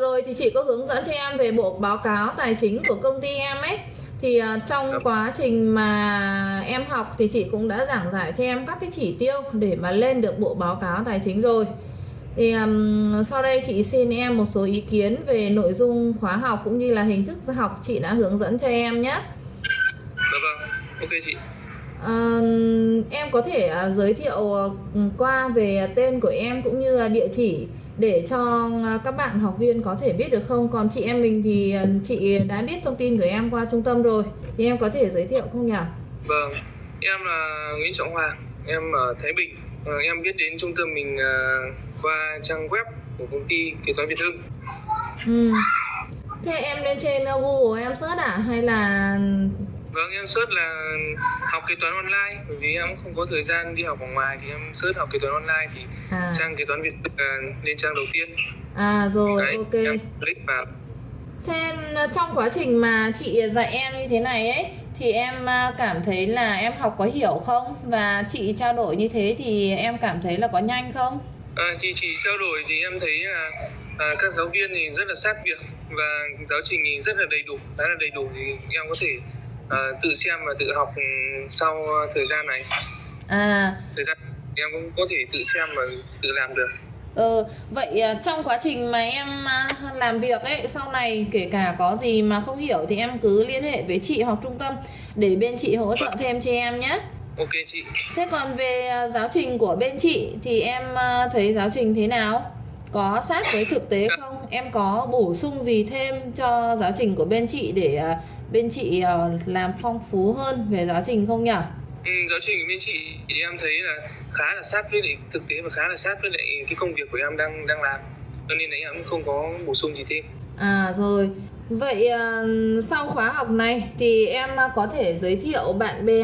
rồi thì chị có hướng dẫn cho em về bộ báo cáo tài chính của công ty em ấy thì à, trong Dạ. quá trình mà em học thì chị cũng đã giảng giải cho em các cái chỉ tiêu để mà lên được bộ báo cáo tài chính rồi thì ừm, sau đây chị xin em một số ý kiến về nội dung khóa học cũng như là hình thức học chị đã hướng dẫn cho em nhé Dạ vâng, ok chị. Ờ, em có thể à, giới thiệu à, qua về tên của em cũng như địa chỉ để cho à, các bạn học viên có thể biết được không? Còn chị em mình thì à, chị đã biết thông tin của em qua trung tâm rồi thì em có thể giới thiệu không nhỉ? Vâng, em là Nguyễn Trọng Hoàng, em ở Thái Bình. Ờ, em biết đến trung tâm mình ờ, qua trang web của công ty kế toán Việt Hưng. Ừ. Thế em lên trên à, Google em search à hay là Vâng, em search là học kế toán online bởi vì em không có thời gian đi học ở ngoài thì em search học kế toán online thì à trang kế toán Việt là lên trang đầu tiên. à rồi Đấy, ok. em click vào. Thế à, trong quá trình mà chị dạy em như thế này ấy thì em à, cảm thấy là em học có hiểu không và chị trao đổi như thế thì em cảm thấy là có nhanh không? À, thì chỉ trao đổi thì em thấy là à, các giáo viên thì rất là sát việc và giáo trình thì rất là đầy đủ, khá là đầy đủ thì em có thể à, tự xem và tự học ừ, sau thời gian này. À Thời gian em cũng có thể tự xem và tự làm được. ờ, vậy à, trong quá trình mà em làm việc ấy sau này kể cả có gì mà không hiểu thì em cứ liên hệ với chị hoặc trung tâm để bên chị hỗ trợ thêm cho em nhé. Ok chị. Thế còn về giáo trình của bên chị thì em thấy giáo trình thế nào? Có sát với thực tế không? Em có bổ sung gì thêm cho giáo trình của bên chị để à, bên chị à, làm phong phú hơn về giáo trình không nhỉ? Ừ, giáo trình của bên chị thì em thấy là khá là sát với lại thực tế và khá là sát với lại cái công việc của em đang đang làm. Cho nên là em cũng không có bổ sung gì thêm. À rồi. Vậy à, sau khóa học này thì em à, có thể giới thiệu bạn bè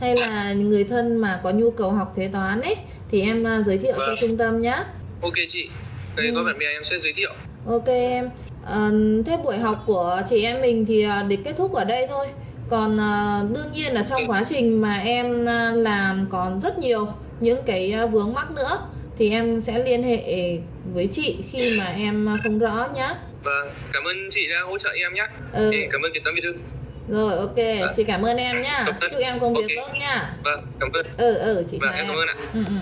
hay là người thân mà có nhu cầu học kế toán ấy thì em à, giới thiệu cho Vâng. trung tâm nhé. Ok chị. Đây Ừ. có bạn bè em sẽ giới thiệu. Ok em. Ờ, thế buổi học của chị em mình thì à, để kết thúc ở đây thôi. Còn à, đương nhiên là trong quá trình mà em à, làm còn rất nhiều những cái à, vướng mắc nữa thì em sẽ liên hệ với chị khi mà em à, không rõ nhá. Vâng, cảm ơn chị đã hỗ trợ em nhé. Ừ. Để cảm ơn kế toán Việt Hưng. Rồi ok, xin cảm ơn em nhá. Chúc em công việc Ok. tốt nhá. Vâng, cảm ơn. Ừ ừ chị Vâng, chào em em. cảm ơn ạ. Ừ ừ.